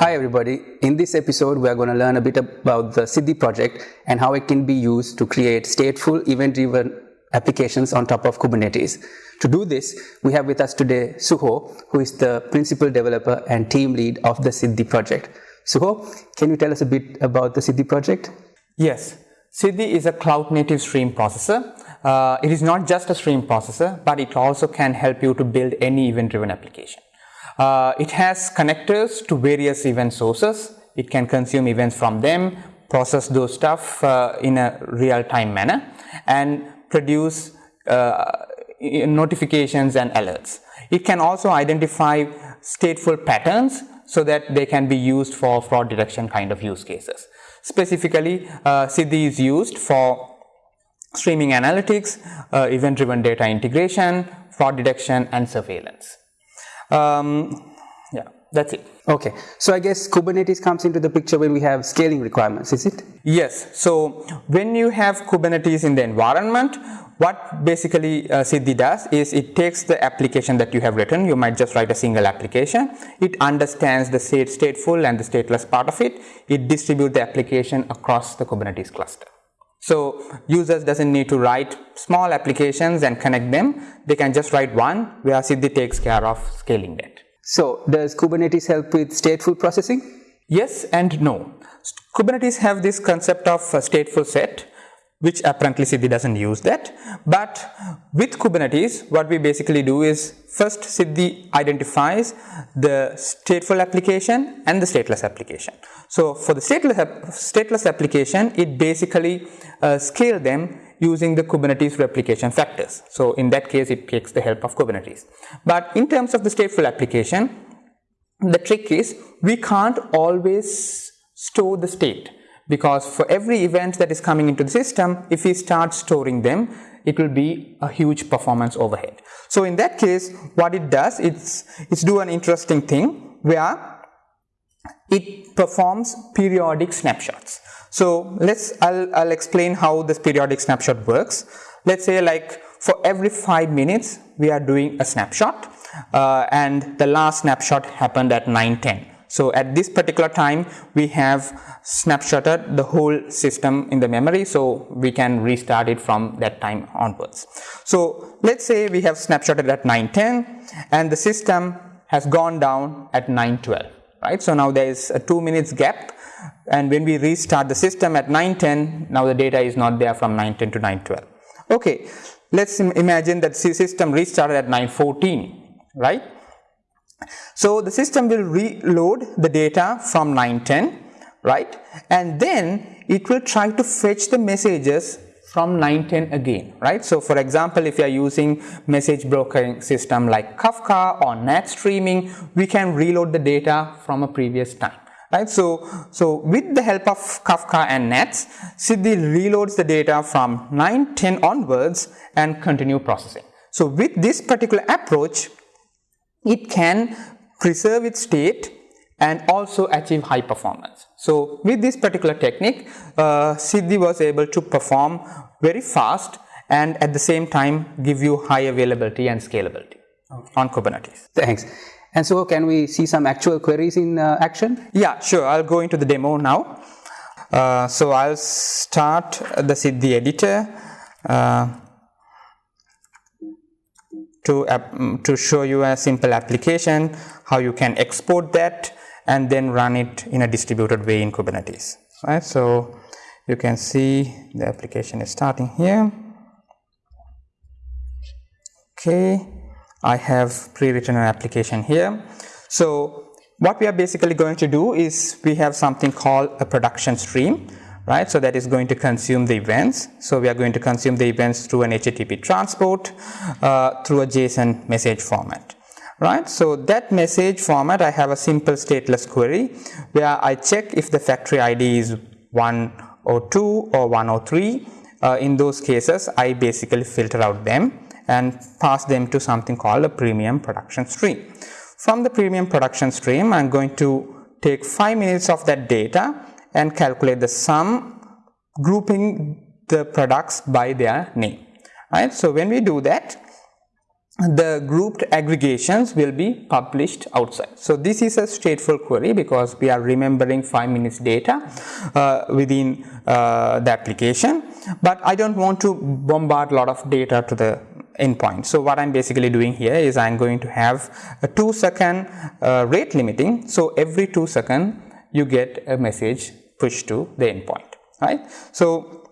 Hi everybody. In this episode, we are going to learn a bit about the Siddhi project and how it can be used to create stateful event-driven applications on top of Kubernetes. To do this, we have with us today Suho, who is the principal developer and team lead of the Siddhi project. Suho, can you tell us a bit about the Siddhi project? Yes, Siddhi is a cloud native stream processor. Uh, it is not just a stream processor, but it also can help you to build any event driven application. Uh, it has connectors to various event sources. It can consume events from them, process those stuff uh, in a real time manner and produce uh, notifications and alerts. It can also identify stateful patterns so that they can be used for fraud detection kind of use cases. Specifically, uh, Siddhi is used for streaming analytics, uh, event driven data integration, fraud detection and surveillance. Um, yeah, that's it. Okay, so I guess Kubernetes comes into the picture when we have scaling requirements, is it? Yes, so when you have Kubernetes in the environment, what basically uh, Siddhi does is it takes the application that you have written, you might just write a single application, it understands the state stateful and the stateless part of it, it distributes the application across the Kubernetes cluster. So users doesn't need to write small applications and connect them. They can just write one where Siddhi takes care of scaling that. So does Kubernetes help with stateful processing? Yes and no. Kubernetes have this concept of a stateful set which apparently Siddhi doesn't use that. But with Kubernetes, what we basically do is first Siddhi identifies the stateful application and the stateless application. So for the stateless, stateless application, it basically uh, scale them using the Kubernetes replication factors. So in that case, it takes the help of Kubernetes. But in terms of the stateful application, the trick is we can't always store the state because for every event that is coming into the system, if we start storing them, it will be a huge performance overhead. So in that case, what it does, it's, it's do an interesting thing where it performs periodic snapshots. So let's, I'll, I'll explain how this periodic snapshot works. Let's say like for every five minutes, we are doing a snapshot uh, and the last snapshot happened at 910. So at this particular time, we have snapshotted the whole system in the memory, so we can restart it from that time onwards. So let's say we have snapshotted at 910 and the system has gone down at 912, right? So now there is a two minutes gap and when we restart the system at 910, now the data is not there from 910 to 912. Okay, let's imagine that the system restarted at 914, right? So the system will reload the data from 910, right? And then it will try to fetch the messages from 910 again, right? So for example, if you are using message brokering system like Kafka or NATS streaming, we can reload the data from a previous time, right? So, so with the help of Kafka and NATs, Siddhi reloads the data from 910 onwards and continue processing. So with this particular approach, it can preserve its state and also achieve high performance. So with this particular technique, uh, Siddhi was able to perform very fast and at the same time give you high availability and scalability okay. on Kubernetes. Thanks. And so can we see some actual queries in uh, action? Yeah, sure. I'll go into the demo now. Uh, so I'll start the Siddhi editor. Uh, to, uh, to show you a simple application, how you can export that and then run it in a distributed way in Kubernetes. Right? So you can see the application is starting here. Okay, I have pre-written an application here. So what we are basically going to do is we have something called a production stream right? So that is going to consume the events. So we are going to consume the events through an HTTP transport uh, through a JSON message format, right? So that message format, I have a simple stateless query where I check if the factory ID is 102 or 103. Uh, in those cases, I basically filter out them and pass them to something called a premium production stream. From the premium production stream, I'm going to take 5 minutes of that data and calculate the sum grouping the products by their name right so when we do that the grouped aggregations will be published outside. So this is a stateful query because we are remembering 5 minutes data uh, within uh, the application, but I don't want to bombard a lot of data to the endpoint. So what I'm basically doing here is I'm going to have a 2 second uh, rate limiting. So every 2 second you get a message pushed to the endpoint, right? So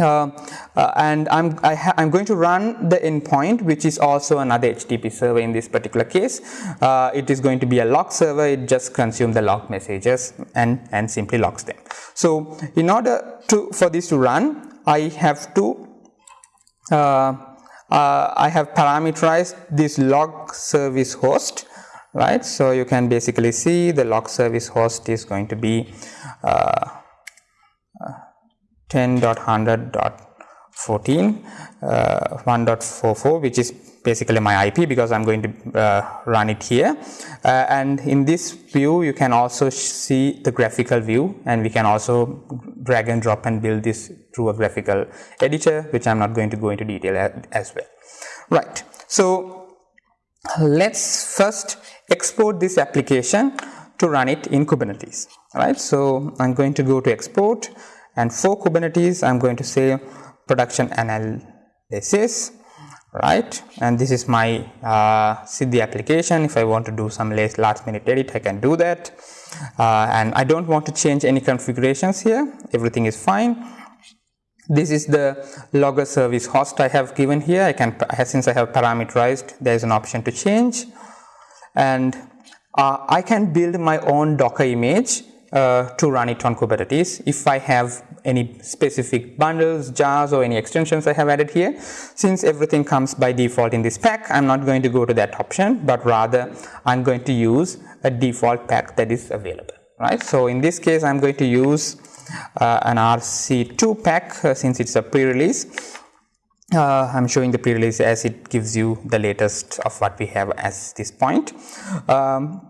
uh, uh, and I'm, I am going to run the endpoint which is also another HTTP server in this particular case. Uh, it is going to be a log server, it just consumes the log messages and, and simply logs them. So in order to for this to run, I have to uh, uh, I have parameterized this log service host right. So you can basically see the log service host is going to be uh, 10.100.14 uh, 1.44 which is basically my IP because I'm going to uh, run it here uh, and in this view you can also see the graphical view and we can also drag and drop and build this through a graphical editor which I'm not going to go into detail as well. Right. So let's first export this application to run it in Kubernetes. Right. So I'm going to go to export and for Kubernetes I'm going to say production analysis right? And this is my uh, application. If I want to do some last minute edit I can do that. Uh, and I don't want to change any configurations here. Everything is fine. This is the logger service host I have given here. I can since I have parameterized there is an option to change and uh, I can build my own docker image uh, to run it on Kubernetes. If I have any specific bundles, jars or any extensions I have added here, since everything comes by default in this pack, I'm not going to go to that option, but rather I'm going to use a default pack that is available, right? So in this case, I'm going to use uh, an RC2 pack uh, since it's a pre-release. Uh, I'm showing the pre-release as it gives you the latest of what we have as this point. Um,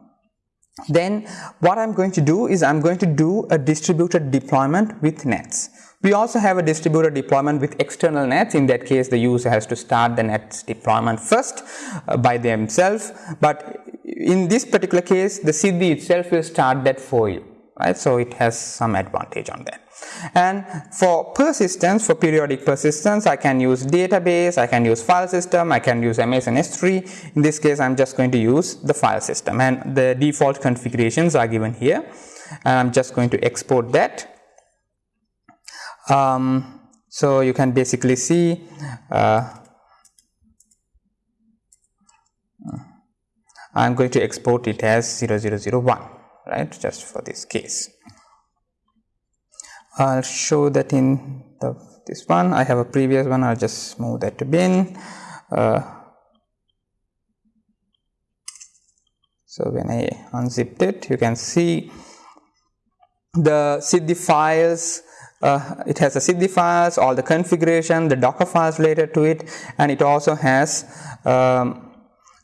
then what I'm going to do is I'm going to do a distributed deployment with NATS. We also have a distributed deployment with external NATS. In that case, the user has to start the NATS deployment first uh, by themselves. But in this particular case, the Siddhi itself will start that for you, right? So it has some advantage on that. And for persistence, for periodic persistence, I can use database, I can use file system, I can use Amazon S3. In this case, I'm just going to use the file system and the default configurations are given here. And I'm just going to export that. Um, so you can basically see uh, I'm going to export it as 0001 right just for this case. I'll show that in the, this one. I have a previous one. I'll just move that to bin. Uh, so when I unzipped it, you can see the Siddhi files. Uh, it has the Siddhi files, all the configuration, the Docker files related to it, and it also has um,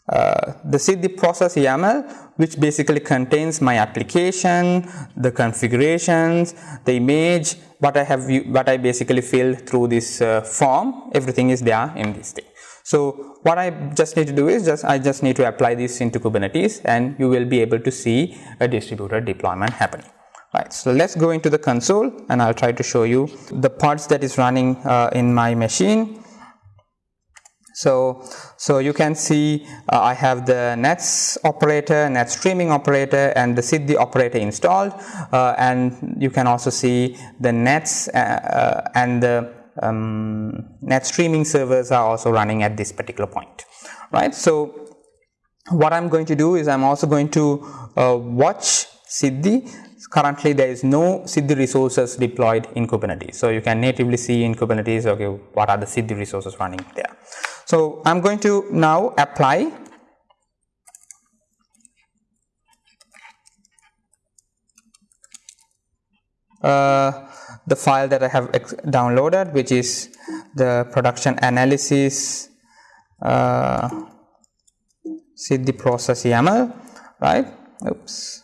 uh, the Siddhi process YAML which basically contains my application, the configurations, the image, what I have, what I basically filled through this uh, form, everything is there in this thing. So what I just need to do is just, I just need to apply this into Kubernetes and you will be able to see a distributed deployment happening. Right, so let's go into the console and I'll try to show you the parts that is running uh, in my machine so, so you can see uh, I have the NATS operator, NATS streaming operator and the Siddhi operator installed uh, and you can also see the NATS uh, uh and the um, NATS streaming servers are also running at this particular point, right. So, what I'm going to do is I'm also going to uh, watch Siddhi currently there is no Siddhi resources deployed in Kubernetes. So you can natively see in Kubernetes, okay, what are the Siddhi resources running there. So I'm going to now apply uh, the file that I have downloaded which is the production analysis uh, process YAML right oops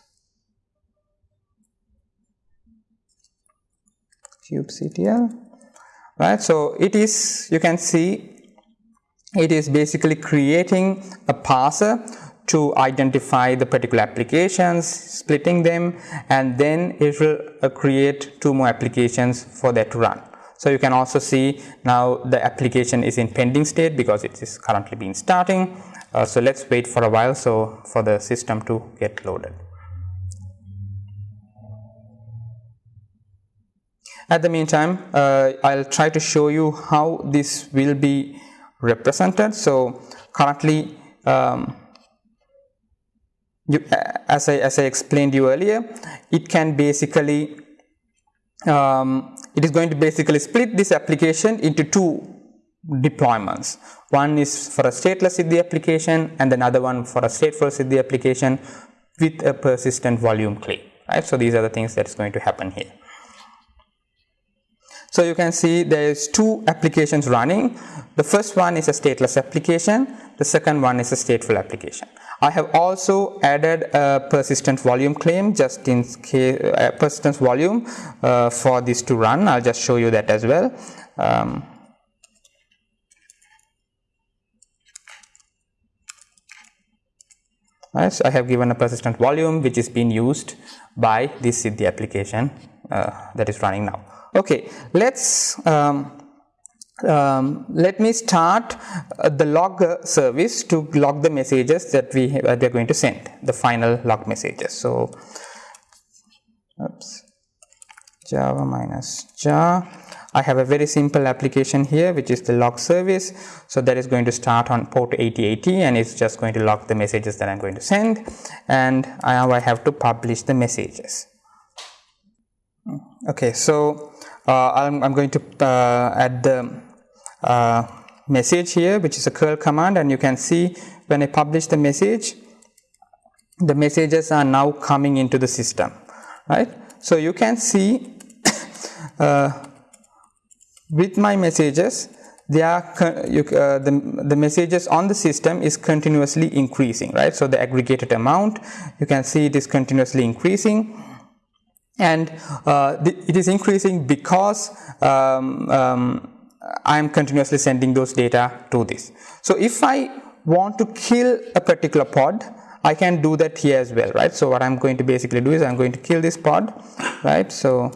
kubectl right so it is you can see it is basically creating a parser to identify the particular applications, splitting them, and then it will uh, create two more applications for that to run. So you can also see now the application is in pending state because it is currently being starting. Uh, so let's wait for a while so for the system to get loaded. At the meantime, uh, I'll try to show you how this will be represented. So currently, um, you, as, I, as I explained you earlier, it can basically, um, it is going to basically split this application into two deployments. One is for a stateless Siddhi application and another one for a stateful Siddhi application with a persistent volume claim. Right? So these are the things that's going to happen here. So you can see there is two applications running. The first one is a stateless application. The second one is a stateful application. I have also added a persistent volume claim just in case uh, persistence volume uh, for this to run. I'll just show you that as well. Um, right, so I have given a persistent volume which is being used by this Siddhi application uh, that is running now. Okay, let's um, um, let me start uh, the log service to log the messages that we, uh, we are going to send, the final log messages. So, oops, java minus jar. I have a very simple application here which is the log service. So that is going to start on port 8080 and it's just going to log the messages that I'm going to send and now I have to publish the messages. Okay, so uh, I'm, I'm, going to uh, add the uh, message here which is a curl command and you can see when I publish the message the messages are now coming into the system right. So you can see uh, with my messages they are you, uh, the, the messages on the system is continuously increasing right so the aggregated amount you can see it is continuously increasing and uh, it is increasing because um, um, I am continuously sending those data to this. So if I want to kill a particular pod, I can do that here as well, right? So what I'm going to basically do is I'm going to kill this pod, right? So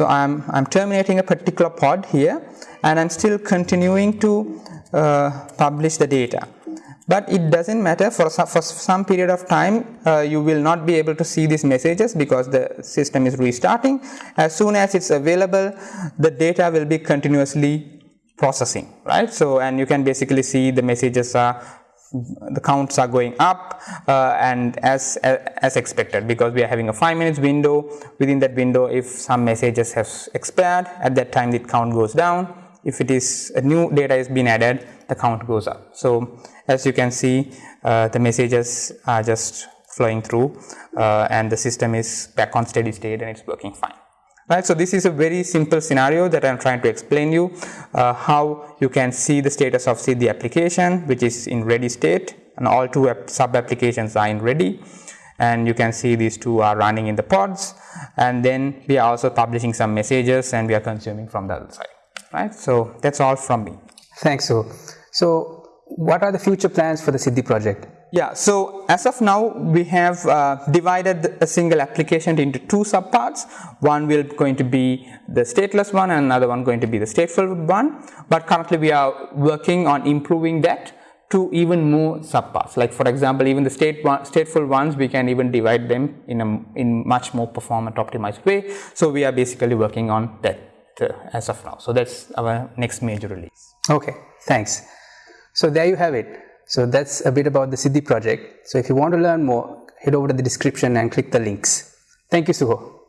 So I'm, I'm terminating a particular pod here and I'm still continuing to uh, publish the data. But it doesn't matter for some, for some period of time uh, you will not be able to see these messages because the system is restarting. As soon as it's available the data will be continuously processing right. So and you can basically see the messages are the counts are going up uh, and as, as expected because we are having a 5 minutes window. Within that window if some messages have expired at that time the count goes down. If it is a new data is being added the count goes up. So as you can see uh, the messages are just flowing through uh, and the system is back on steady state and it's working fine right. So, this is a very simple scenario that I am trying to explain you uh, how you can see the status of see the application which is in ready state and all two sub applications are in ready and you can see these two are running in the pods and then we are also publishing some messages and we are consuming from the other side right. So, that is all from me. Thanks. So, so what are the future plans for the Siddhi project? Yeah, so as of now, we have uh, divided a single application into two subparts. One will going to be the stateless one and another one going to be the stateful one. But currently we are working on improving that to even more subparts. Like for example, even the state one, stateful ones, we can even divide them in a in much more performant optimized way. So we are basically working on that uh, as of now. So that's our next major release. Okay, thanks. So there you have it. So that's a bit about the Siddhi project. So if you want to learn more, head over to the description and click the links. Thank you, Suho.